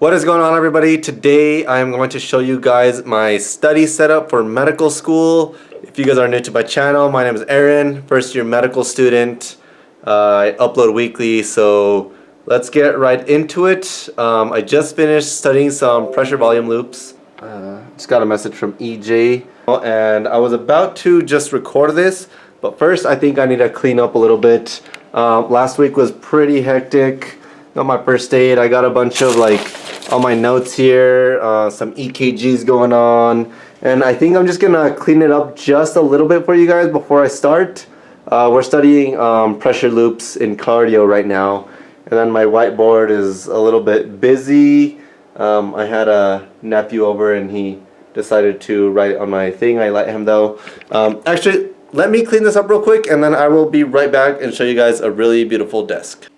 What is going on everybody? Today I am going to show you guys my study setup for medical school. If you guys are new to my channel, my name is Aaron, first year medical student. Uh, I upload weekly, so let's get right into it. Um, I just finished studying some pressure volume loops. Uh, just got a message from EJ and I was about to just record this, but first I think I need to clean up a little bit. Uh, last week was pretty hectic. Got my first aid. I got a bunch of like all my notes here, uh, some EKGs going on, and I think I'm just gonna clean it up just a little bit for you guys before I start. Uh, we're studying um, pressure loops in cardio right now, and then my whiteboard is a little bit busy. Um, I had a nephew over and he decided to write on my thing. I let him though. Um, actually, let me clean this up real quick and then I will be right back and show you guys a really beautiful desk.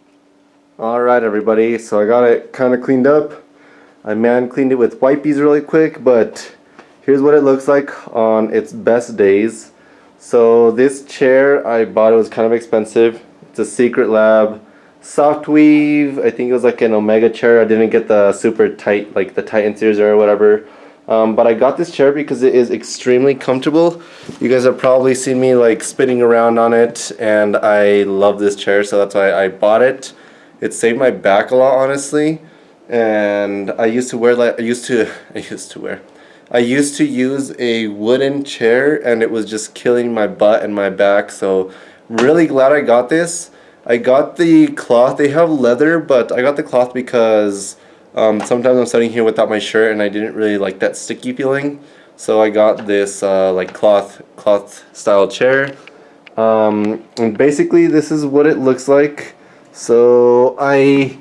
Alright everybody, so I got it kind of cleaned up. I man cleaned it with wipes really quick, but here's what it looks like on its best days. So this chair I bought, it was kind of expensive. It's a Secret Lab soft weave. I think it was like an Omega chair. I didn't get the super tight, like the Titan series or whatever. Um, but I got this chair because it is extremely comfortable. You guys have probably seen me like spinning around on it and I love this chair so that's why I bought it. It saved my back a lot honestly and I used to wear like I used to I used to wear I used to use a wooden chair and it was just killing my butt and my back. So really glad I got this. I got the cloth they have leather but I got the cloth because um, sometimes I'm sitting here without my shirt and I didn't really like that sticky feeling. So I got this uh, like cloth cloth style chair. Um, and basically this is what it looks like. So I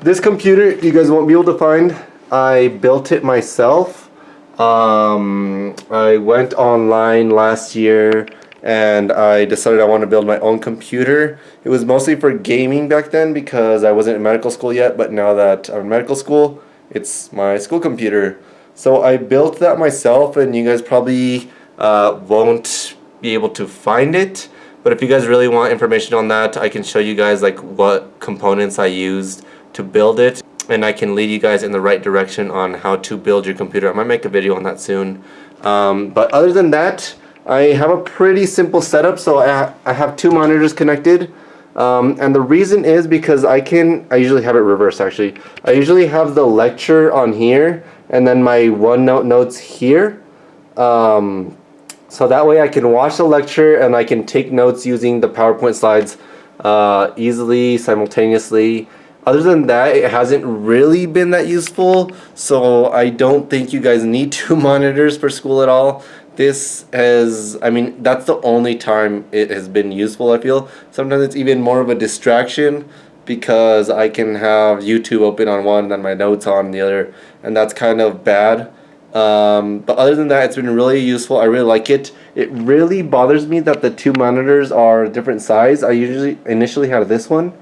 this computer you guys won't be able to find. I built it myself. Um, I went online last year and I decided I want to build my own computer. It was mostly for gaming back then because I wasn't in medical school yet, but now that I'm in medical school, it's my school computer. So I built that myself and you guys probably uh, won't be able to find it. But if you guys really want information on that, I can show you guys like what components I used to build it and I can lead you guys in the right direction on how to build your computer. I might make a video on that soon. Um, but other than that, I have a pretty simple setup. So I, ha I have two monitors connected. Um, and the reason is because I can, I usually have it reversed actually. I usually have the lecture on here and then my OneNote notes here. Um, so that way I can watch the lecture and I can take notes using the PowerPoint slides uh, easily, simultaneously. Other than that, it hasn't really been that useful, so I don't think you guys need two monitors for school at all. This has, I mean, that's the only time it has been useful, I feel. Sometimes it's even more of a distraction because I can have YouTube open on one and then my notes on the other, and that's kind of bad. Um, but other than that, it's been really useful. I really like it. It really bothers me that the two monitors are different size. I usually initially had this one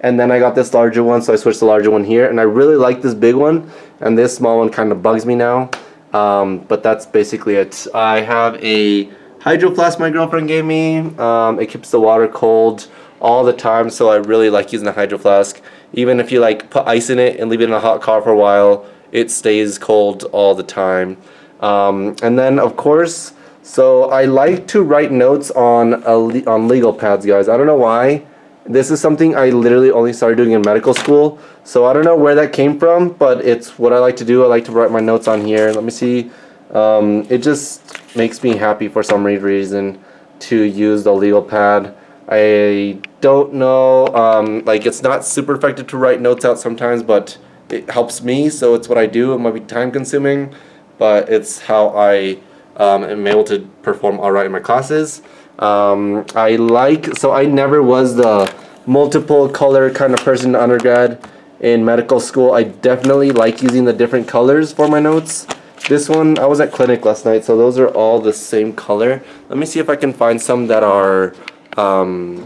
and then I got this larger one so I switched the larger one here. And I really like this big one and this small one kind of bugs me now. Um, but that's basically it. I have a hydro flask my girlfriend gave me. Um, it keeps the water cold all the time so I really like using the hydro flask. Even if you like put ice in it and leave it in a hot car for a while it stays cold all the time. Um, and then of course so I like to write notes on a, on legal pads guys. I don't know why this is something I literally only started doing in medical school. So I don't know where that came from, but it's what I like to do. I like to write my notes on here. Let me see. Um, it just makes me happy for some reason to use the legal pad. I don't know, um, like it's not super effective to write notes out sometimes, but it helps me, so it's what I do. It might be time consuming, but it's how I um, am able to perform alright in my classes. Um, I like, so I never was the multiple color kind of person in undergrad in medical school. I definitely like using the different colors for my notes. This one, I was at clinic last night, so those are all the same color. Let me see if I can find some that are, um,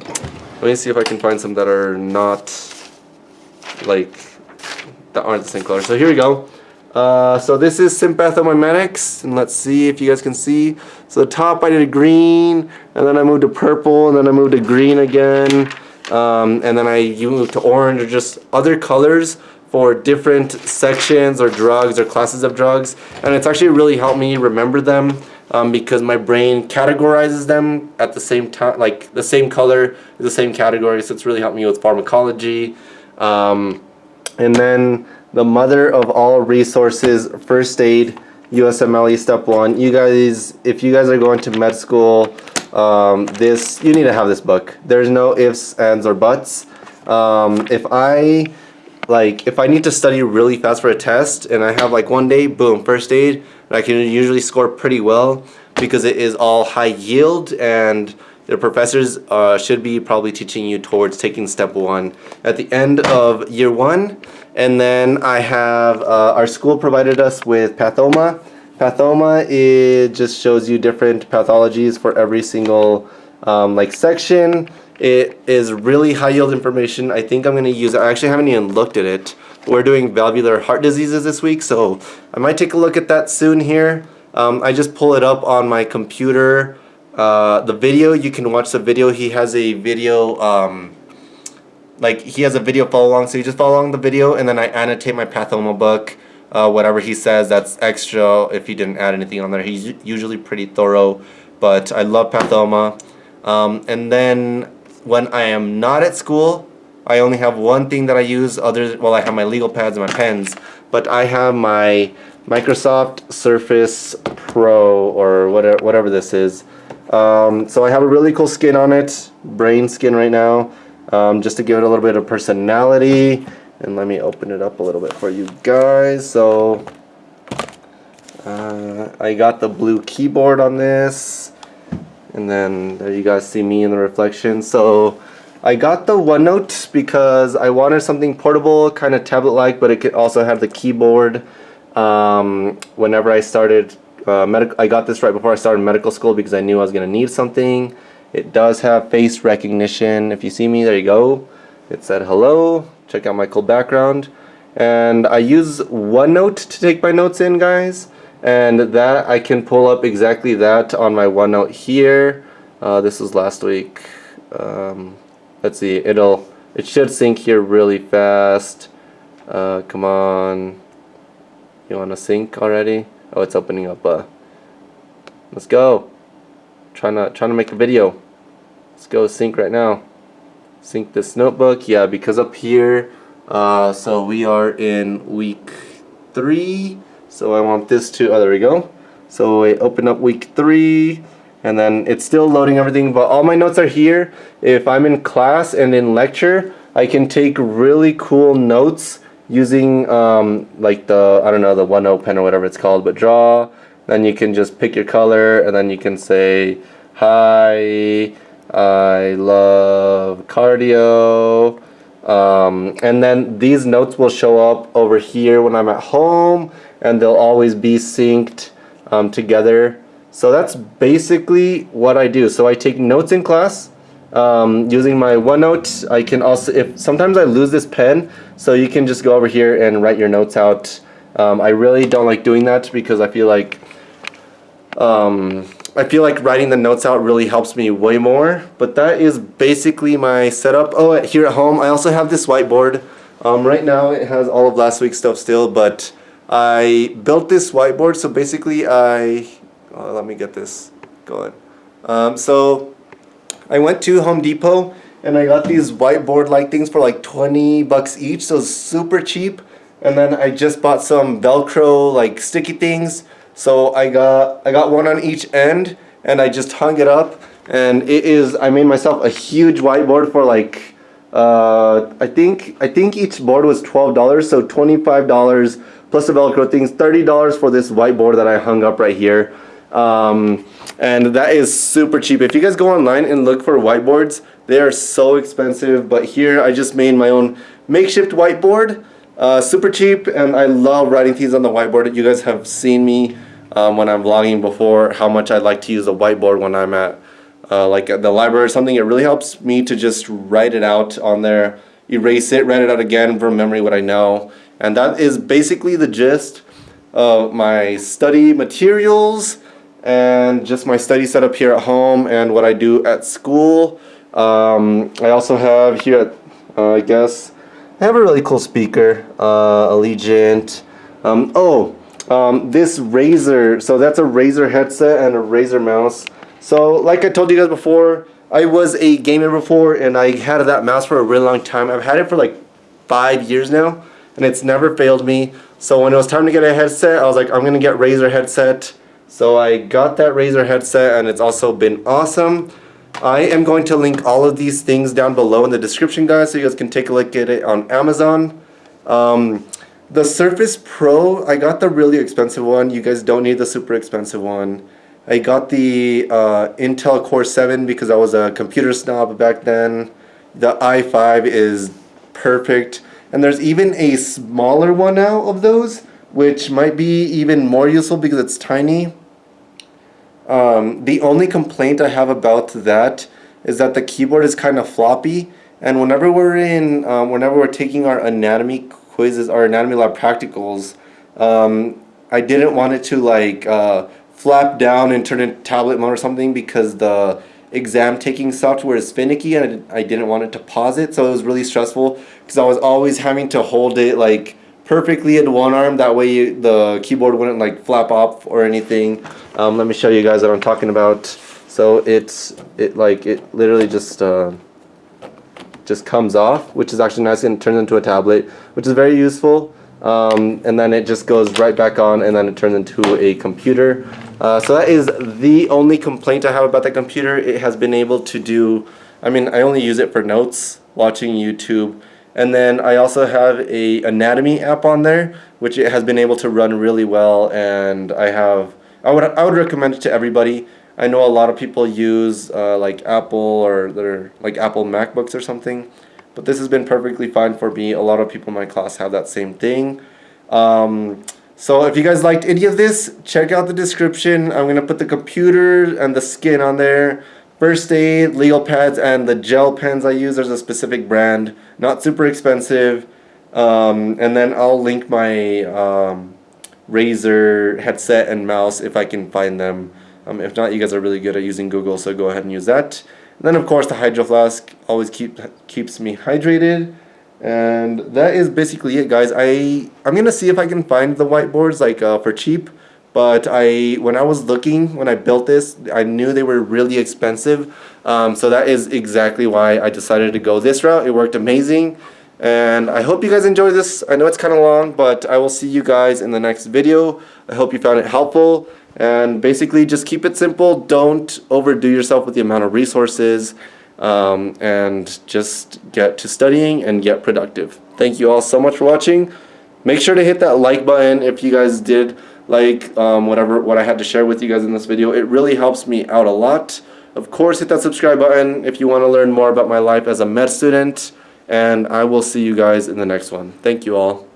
let me see if I can find some that are not, like, that aren't the same color. So here we go. Uh, so this is Sympathomimetics, and let's see if you guys can see. So the top I did a green, and then I moved to purple, and then I moved to green again, um, and then I moved to orange, or just other colors for different sections or drugs or classes of drugs. And it's actually really helped me remember them um, because my brain categorizes them at the same time like the same color the same category. So it's really helped me with pharmacology. Um, and then the mother of all resources first aid USMLE step one. You guys if you guys are going to med school um, this you need to have this book. There's no ifs ands or buts. Um, if I like if I need to study really fast for a test and I have like one day, boom, first aid, and I can usually score pretty well because it is all high yield and the professors uh, should be probably teaching you towards taking step one. At the end of year one. And then I have, uh, our school provided us with Pathoma. Pathoma, it just shows you different pathologies for every single um, like section. It is really high yield information. I think I'm to use it. I actually haven't even looked at it. We're doing valvular heart diseases this week, so I might take a look at that soon here. Um, I just pull it up on my computer. Uh, the video, you can watch the video. He has a video, um, like he has a video follow along, so you just follow along the video and then I annotate my Pathoma book. Uh, whatever he says, that's extra if he didn't add anything on there. He's usually pretty thorough, but I love Pathoma. Um, and then when I am not at school, I only have one thing that I use other well I have my legal pads and my pens but I have my Microsoft Surface Pro or whatever, whatever this is um, so I have a really cool skin on it brain skin right now um, just to give it a little bit of personality and let me open it up a little bit for you guys. So uh, I got the blue keyboard on this and then there you guys see me in the reflection. So I got the OneNote because I wanted something portable kind of tablet like but it could also have the keyboard. Um, whenever I started uh, I got this right before I started medical school because I knew I was gonna need something it does have face recognition. If you see me there you go. It said hello. Check out my cool background. And I use OneNote to take my notes in guys. And that I can pull up exactly that on my OneNote here. Uh, this was last week. Um, let's see. It'll it should sync here really fast. Uh, come on. You want to sync already? Oh it's opening up uh, let's go trying to trying to make a video let's go sync right now sync this notebook yeah because up here uh, so we are in week three so I want this to, oh there we go. So I open up week three and then it's still loading everything but all my notes are here. If I'm in class and in lecture I can take really cool notes using um, like the, I don't know, the OneNote pen or whatever it's called, but draw, then you can just pick your color and then you can say, hi, I love cardio, um, and then these notes will show up over here when I'm at home and they'll always be synced um, together. So that's basically what I do. So I take notes in class um, using my OneNote. I can also, if sometimes I lose this pen, so you can just go over here and write your notes out. Um, I really don't like doing that because I feel like um, I feel like writing the notes out really helps me way more. But that is basically my setup. Oh, here at home, I also have this whiteboard. Um, right now it has all of last week's stuff still, but I built this whiteboard. So basically I, oh, let me get this going. Um, so I went to Home Depot and I got these whiteboard like things for like 20 bucks each. So super cheap. And then I just bought some Velcro like sticky things. So I got I got one on each end and I just hung it up and it is I made myself a huge whiteboard for like uh, I think I think each board was $12 so $25 plus the velcro things $30 for this whiteboard that I hung up right here. Um, and that is super cheap. If you guys go online and look for whiteboards they are so expensive but here I just made my own makeshift whiteboard uh, super cheap and I love writing things on the whiteboard. You guys have seen me um, when I'm vlogging before how much I like to use a whiteboard when I'm at uh, like the library or something it really helps me to just write it out on there erase it write it out again from memory what I know and that is basically the gist of my study materials and just my study setup here at home and what I do at school. Um, I also have here at, uh, I guess, I have a really cool speaker, uh, Allegiant. Um, oh, um, this Razer, so that's a Razer headset and a Razer mouse. So like I told you guys before, I was a gamer before and I had that mouse for a really long time. I've had it for like five years now and it's never failed me. So when it was time to get a headset, I was like, I'm gonna get Razer headset. So I got that Razer headset and it's also been awesome. I am going to link all of these things down below in the description guys so you guys can take a look at it on Amazon. Um, the Surface Pro, I got the really expensive one. You guys don't need the super expensive one. I got the uh, Intel Core 7 because I was a computer snob back then. The i5 is perfect. And there's even a smaller one now of those, which might be even more useful because it's tiny. Um, the only complaint I have about that is that the keyboard is kind of floppy. And whenever we're in, um, whenever we're taking our anatomy quizzes, or anatomy lab practicals, um, I didn't want it to like uh, flap down and turn into tablet mode or something because the exam taking software is finicky and I didn't want it to pause it so it was really stressful because I was always having to hold it like perfectly in one arm that way you, the keyboard wouldn't like flap off or anything. Um, let me show you guys what I'm talking about. So it's it like it literally just uh, just comes off which is actually nice and turns into a tablet which is very useful. Um, and then it just goes right back on and then it turns into a computer. Uh, so that is the only complaint I have about the computer. It has been able to do I mean I only use it for notes watching YouTube. And then I also have a anatomy app on there which it has been able to run really well and I have I would I would recommend it to everybody I know a lot of people use uh, like Apple or their like Apple MacBooks or something but this has been perfectly fine for me. A lot of people in my class have that same thing. Um, so if you guys liked any of this, check out the description. I'm to put the computer and the skin on there. First aid, legal pads, and the gel pens I use. There's a specific brand. Not super expensive. Um, and then I'll link my um, Razer headset and mouse if I can find them. Um, if not, you guys are really good at using Google, so go ahead and use that. And then of course the hydro flask always keep keeps me hydrated. And that is basically it guys. I, I'm going to see if I can find the whiteboards like uh, for cheap. But I, when I was looking, when I built this, I knew they were really expensive. Um, so that is exactly why I decided to go this route. It worked amazing. And I hope you guys enjoyed this. I know it's kind of long, but I will see you guys in the next video. I hope you found it helpful. And basically just keep it simple. Don't overdo yourself with the amount of resources. Um, and just get to studying and get productive. Thank you all so much for watching. Make sure to hit that like button if you guys did like um, whatever what I had to share with you guys in this video. It really helps me out a lot. Of course, hit that subscribe button if you want to learn more about my life as a med student. And I will see you guys in the next one. Thank you all.